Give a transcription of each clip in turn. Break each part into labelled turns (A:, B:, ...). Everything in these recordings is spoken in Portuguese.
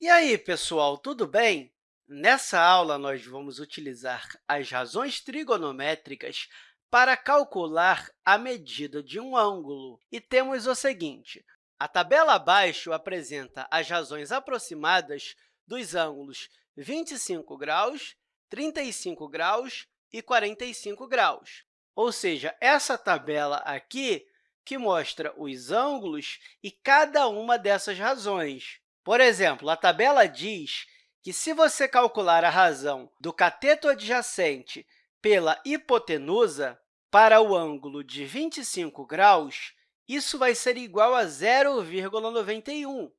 A: E aí, pessoal, tudo bem? Nessa aula, nós vamos utilizar as razões trigonométricas para calcular a medida de um ângulo. E temos o seguinte, a tabela abaixo apresenta as razões aproximadas dos ângulos 25 graus, 35 graus e 45 graus. Ou seja, essa tabela aqui que mostra os ângulos e cada uma dessas razões. Por exemplo, a tabela diz que, se você calcular a razão do cateto adjacente pela hipotenusa para o ângulo de 25 graus, isso vai ser igual a 0,91.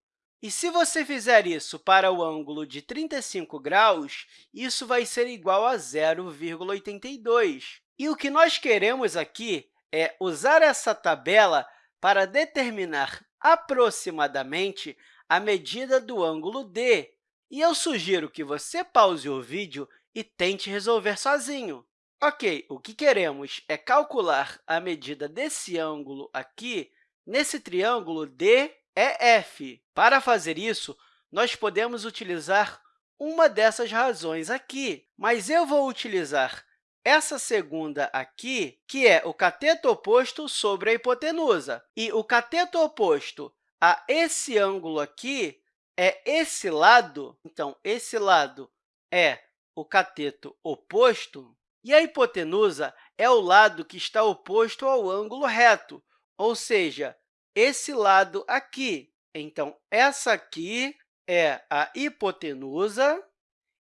A: E se você fizer isso para o ângulo de 35 graus, isso vai ser igual a 0,82. E o que nós queremos aqui é usar essa tabela para determinar aproximadamente a medida do ângulo D. E eu sugiro que você pause o vídeo e tente resolver sozinho. Ok, o que queremos é calcular a medida desse ângulo aqui nesse triângulo DEF. Para fazer isso, nós podemos utilizar uma dessas razões aqui, mas eu vou utilizar essa segunda aqui, que é o cateto oposto sobre a hipotenusa. E o cateto oposto a esse ângulo aqui é esse lado, então, esse lado é o cateto oposto, e a hipotenusa é o lado que está oposto ao ângulo reto, ou seja, esse lado aqui. Então, essa aqui é a hipotenusa.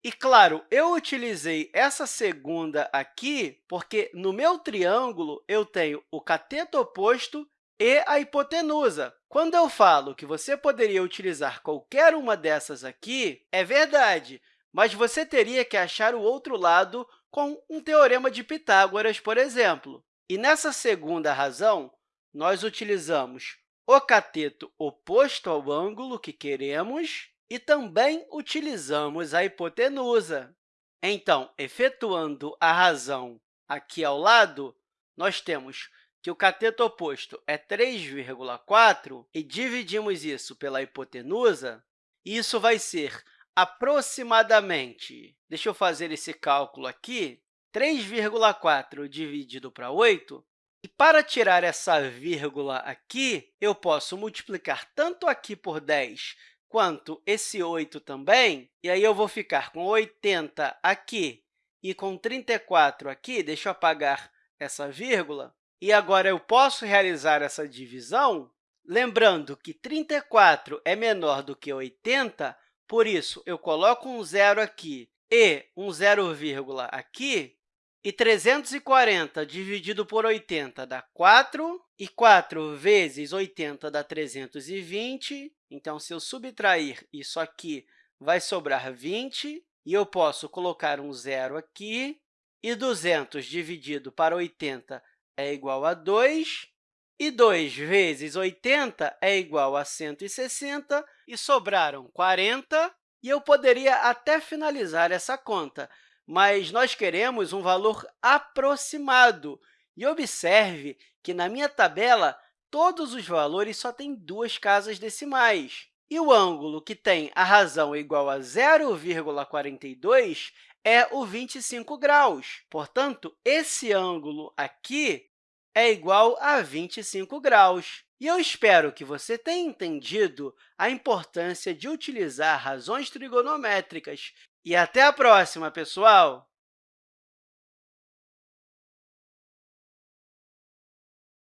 A: E, claro, eu utilizei essa segunda aqui porque, no meu triângulo, eu tenho o cateto oposto e a hipotenusa. Quando eu falo que você poderia utilizar qualquer uma dessas aqui, é verdade, mas você teria que achar o outro lado com um teorema de Pitágoras, por exemplo. E nessa segunda razão, nós utilizamos o cateto oposto ao ângulo que queremos e também utilizamos a hipotenusa. Então, efetuando a razão aqui ao lado, nós temos que o cateto oposto é 3,4 e dividimos isso pela hipotenusa, isso vai ser aproximadamente, deixa eu fazer esse cálculo aqui, 3,4 dividido para 8, e para tirar essa vírgula aqui, eu posso multiplicar tanto aqui por 10 quanto esse 8 também, e aí eu vou ficar com 80 aqui e com 34 aqui, deixa eu apagar essa vírgula, e agora eu posso realizar essa divisão, lembrando que 34 é menor do que 80, por isso, eu coloco um zero aqui e um zero vírgula aqui, e 340 dividido por 80 dá 4, e 4 vezes 80 dá 320. Então, se eu subtrair isso aqui, vai sobrar 20, e eu posso colocar um zero aqui, e 200 dividido para 80 é igual a 2, e 2 vezes 80 é igual a 160, e sobraram 40, e eu poderia até finalizar essa conta, mas nós queremos um valor aproximado. E observe que, na minha tabela, todos os valores só têm duas casas decimais. E o ângulo que tem a razão igual a 0,42 é o 25 graus. Portanto, esse ângulo aqui é igual a 25 graus. E eu espero que você tenha entendido a importância de utilizar razões trigonométricas. E até a próxima, pessoal!